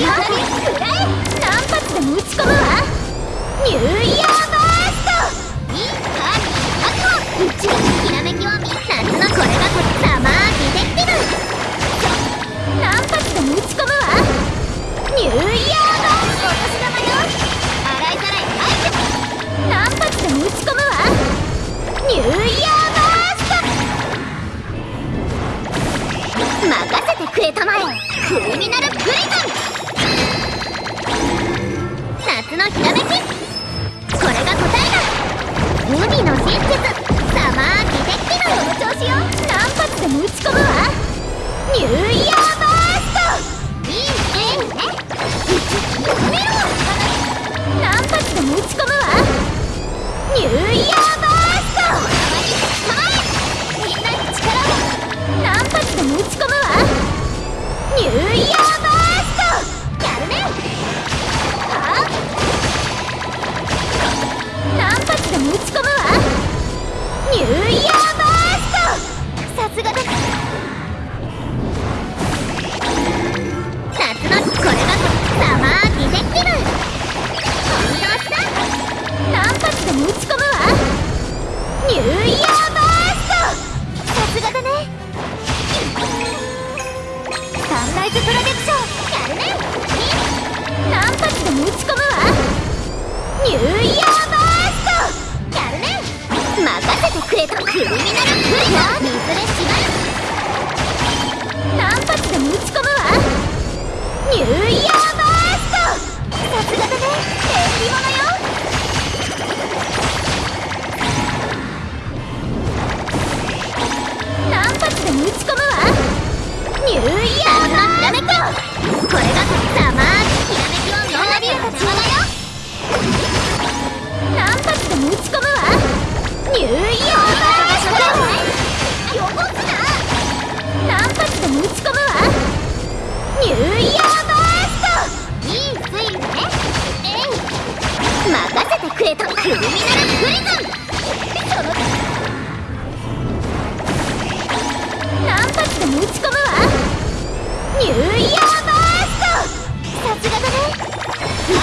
何発でも打ち込むわニューイヤーバーストいいかののこれがーク発でも打ち込むわニューイヤーバーストお年玉よ洗いざらい発でも打ち込むわニューイヤーバースト任せてくれたまえ。クリミナルプリズムのひらめきこれが答えだ海の真実サマーディテクティブこの調子よ。何発でも打ち込むわ。ニューイヤーバースト。いいねいいね。打ち込めろ。何発でも打ち込む。イズプロテクションやるね。何発でも打ち込むわ。ニューイヤーバーストやるね。任せてくれとクリアこれが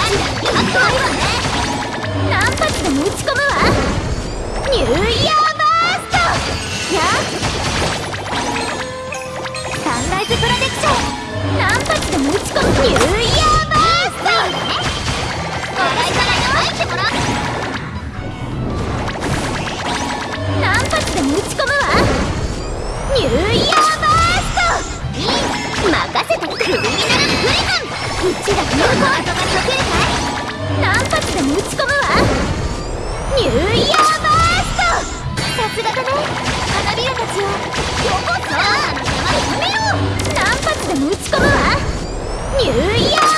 なんだかっこいいわね。何発でも打ち込むわ。花びらたちをよこすな。あのやめよう何発でも打ち込むわ。ニューイヤー。